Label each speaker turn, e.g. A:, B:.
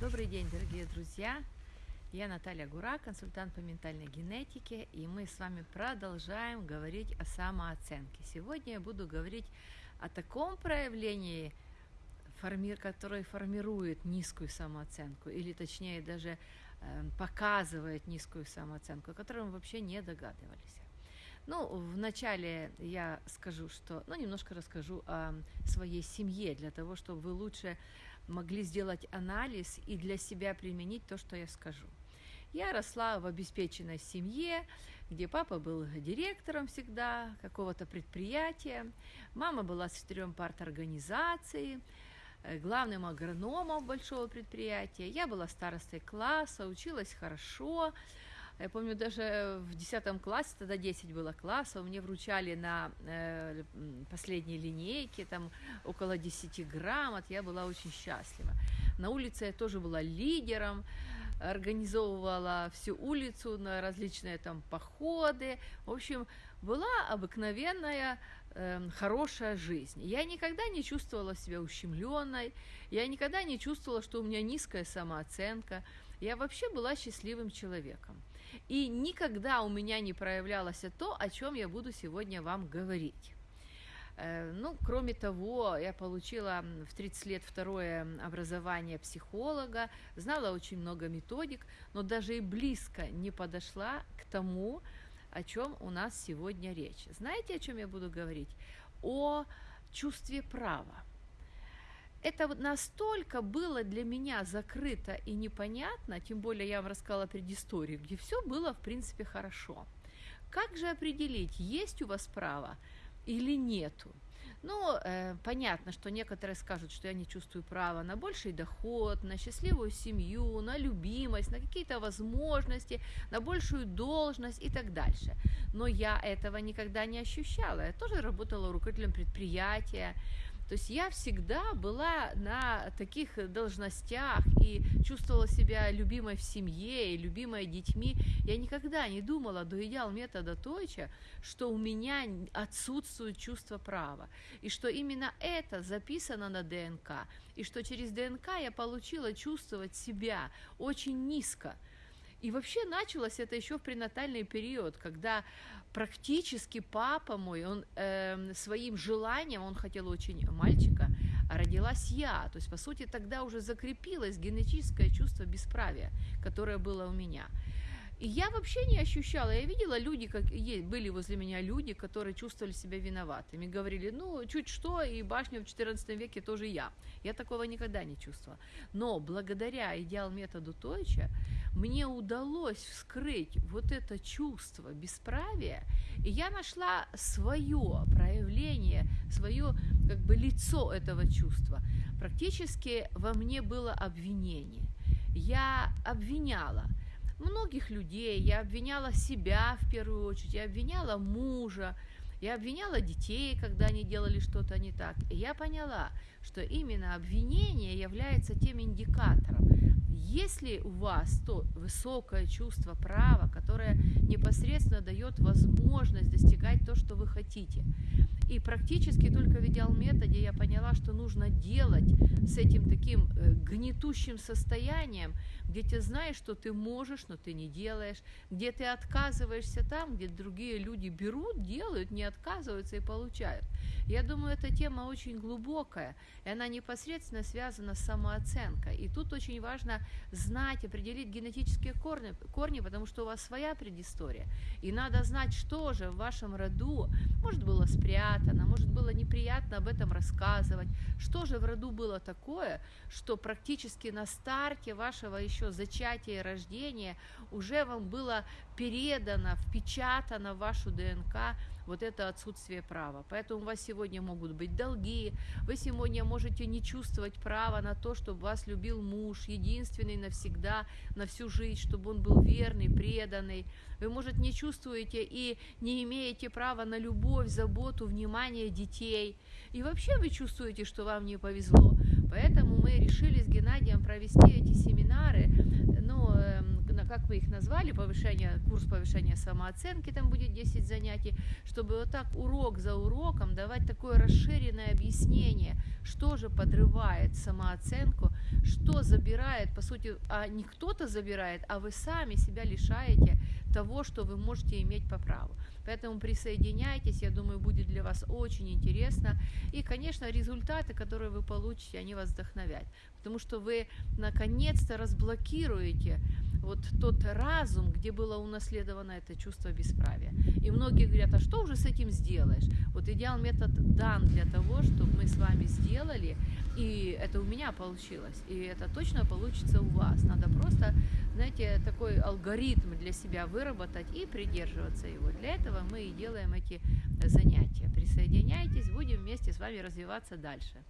A: Добрый день, дорогие друзья! Я Наталья Гура, консультант по ментальной генетике, и мы с вами продолжаем говорить о самооценке. Сегодня я буду говорить о таком проявлении, которое формирует низкую самооценку, или точнее даже э, показывает низкую самооценку, о которой мы вообще не догадывались. Ну, вначале я скажу, что, ну, немножко расскажу о своей семье, для того, чтобы вы лучше могли сделать анализ и для себя применить то, что я скажу. Я росла в обеспеченной семье, где папа был директором всегда какого-то предприятия, мама была секретарем парторганизации, э, главным агрономом большого предприятия. Я была старостой класса, училась хорошо, я помню, даже в 10 классе, тогда 10 было классов, мне вручали на э, последней линейке, там около 10 грамот, я была очень счастлива. На улице я тоже была лидером, организовывала всю улицу на различные там походы. В общем, была обыкновенная э, хорошая жизнь. Я никогда не чувствовала себя ущемленной, я никогда не чувствовала, что у меня низкая самооценка. Я вообще была счастливым человеком. И никогда у меня не проявлялось то, о чем я буду сегодня вам говорить. Э, ну, кроме того, я получила в 30 лет второе образование психолога, знала очень много методик, но даже и близко не подошла к тому, о чем у нас сегодня речь. Знаете, о чем я буду говорить? О чувстве права это настолько было для меня закрыто и непонятно, тем более я вам рассказала предысторию, где все было, в принципе, хорошо. Как же определить, есть у вас право или нету? Ну, э, понятно, что некоторые скажут, что я не чувствую права на больший доход, на счастливую семью, на любимость, на какие-то возможности, на большую должность и так дальше. Но я этого никогда не ощущала. Я тоже работала руководителем предприятия, то есть я всегда была на таких должностях и чувствовала себя любимой в семье и любимой детьми. Я никогда не думала до идеал метода Тойча, что у меня отсутствует чувство права, и что именно это записано на ДНК, и что через ДНК я получила чувствовать себя очень низко – и вообще началось это еще в пренатальный период, когда практически папа мой, он э, своим желанием, он хотел очень мальчика, а родилась я. То есть, по сути, тогда уже закрепилось генетическое чувство бесправия, которое было у меня. И я вообще не ощущала, я видела люди, как были возле меня люди, которые чувствовали себя виноватыми, говорили, ну, чуть что, и башня в XIV веке тоже я. Я такого никогда не чувствовала. Но благодаря идеал методу Тойча мне удалось вскрыть вот это чувство бесправия, и я нашла свое проявление, свое как бы лицо этого чувства. Практически во мне было обвинение. Я обвиняла – многих людей, я обвиняла себя в первую очередь, я обвиняла мужа, я обвиняла детей, когда они делали что-то не так. И я поняла, что именно обвинение является тем индикатором. Если у вас то высокое чувство права, которое непосредственно дает возможность достигать то, что вы хотите, и практически только в идеал методе я поняла, что нужно делать с этим таким э, гнетущим состоянием, где ты знаешь, что ты можешь, но ты не делаешь, где ты отказываешься там, где другие люди берут, делают, не отказываются и получают. Я думаю, эта тема очень глубокая, и она непосредственно связана с самооценкой. И тут очень важно знать, определить генетические корни, корни, потому что у вас своя предыстория. И надо знать, что же в вашем роду, может, было спрятано, может, было неприятно об этом рассказывать, что же в роду было такое, что практически на старте вашего еще зачатия и рождения уже вам было передано, впечатано в вашу ДНК вот это отсутствие права. Поэтому у вас сегодня могут быть долги, вы сегодня можете не чувствовать права на то, чтобы вас любил муж, единственный навсегда, на всю жизнь, чтобы он был верный, преданный. Вы, может, не чувствуете и не имеете права на любовь, заботу, внимание детей. И вообще вы чувствуете, что вам не повезло. Поэтому мы решили с Геннадием провести эти семинары, ну, как мы их назвали, повышение, курс повышения самооценки, там будет 10 занятий, чтобы вот так урок за уроком давать такое расширенное объяснение, что же подрывает самооценку, что забирает, по сути, а не кто-то забирает, а вы сами себя лишаете того, что вы можете иметь по праву. Поэтому присоединяйтесь, я думаю, будет для вас очень интересно. И, конечно, результаты, которые вы получите, они вас вдохновят. Потому что вы наконец-то разблокируете вот тот разум, где было унаследовано это чувство бесправия. И многие говорят, а что уже с этим сделаешь? Вот идеал метод дан для того, чтобы мы с вами сделали, и это у меня получилось, и это точно получится у вас. Надо просто, знаете, такой алгоритм для себя выработать и придерживаться его. Для этого мы и делаем эти занятия. Присоединяйтесь, будем вместе с вами развиваться дальше.